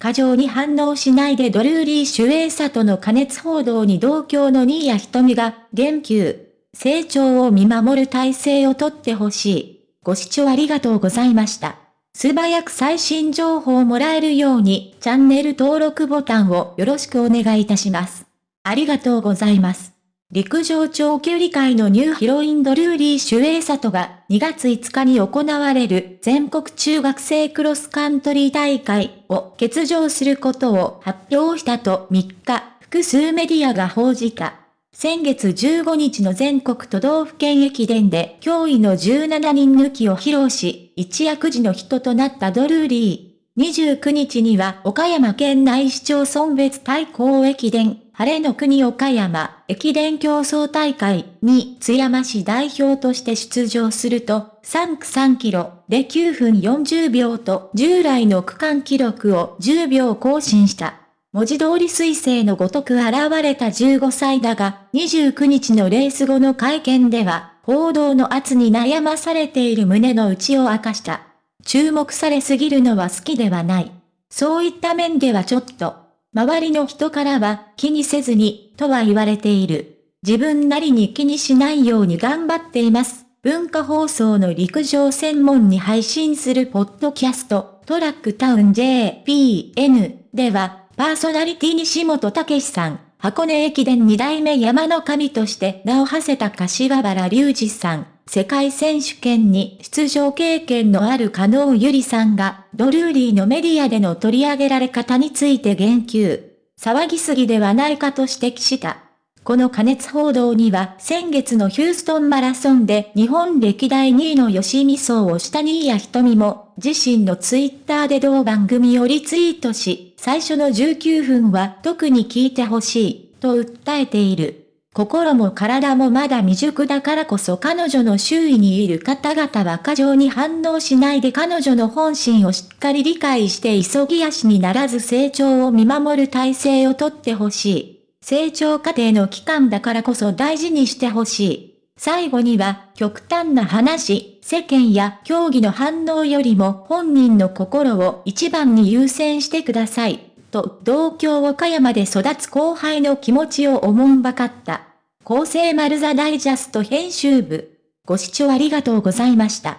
過剰に反応しないでドルーリー・シュエイサとの加熱報道に同郷の新谷瞳が言及。成長を見守る体制をとってほしい。ご視聴ありがとうございました。素早く最新情報をもらえるようにチャンネル登録ボタンをよろしくお願いいたします。ありがとうございます。陸上長距離界のニューヒロインドルーリー・シュエイサトが2月5日に行われる全国中学生クロスカントリー大会を欠場することを発表したと3日、複数メディアが報じた。先月15日の全国都道府県駅伝で驚異の17人抜きを披露し、一躍時の人となったドルーリー。29日には岡山県内市町村別対抗駅伝晴れの国岡山駅伝競争大会に津山市代表として出場すると、3区3キロで9分40秒と従来の区間記録を10秒更新した。文字通り彗星のごとく現れた15歳だが、29日のレース後の会見では、報道の圧に悩まされている胸の内を明かした。注目されすぎるのは好きではない。そういった面ではちょっと、周りの人からは気にせずに、とは言われている。自分なりに気にしないように頑張っています。文化放送の陸上専門に配信するポッドキャスト、トラックタウン JPN では、パーソナリティ西本武さん、箱根駅伝二代目山の神として名を馳せた柏原隆二さん、世界選手権に出場経験のある加納ゆりさんが、ドルーリーのメディアでの取り上げられ方について言及。騒ぎすぎではないかと指摘した。この加熱報道には先月のヒューストンマラソンで日本歴代2位の吉見荘をした新谷瞳も自身のツイッターで同番組をリツイートし、最初の19分は特に聞いてほしいと訴えている。心も体もまだ未熟だからこそ彼女の周囲にいる方々は過剰に反応しないで彼女の本心をしっかり理解して急ぎ足にならず成長を見守る体制をとってほしい。成長過程の期間だからこそ大事にしてほしい。最後には極端な話、世間や競技の反応よりも本人の心を一番に優先してください。と同郷岡山で育つ後輩の気持ちをおもんばかった。厚生丸座ダイジャスト編集部。ご視聴ありがとうございました。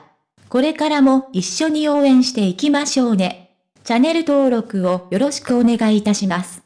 これからも一緒に応援していきましょうね。チャンネル登録をよろしくお願いいたします。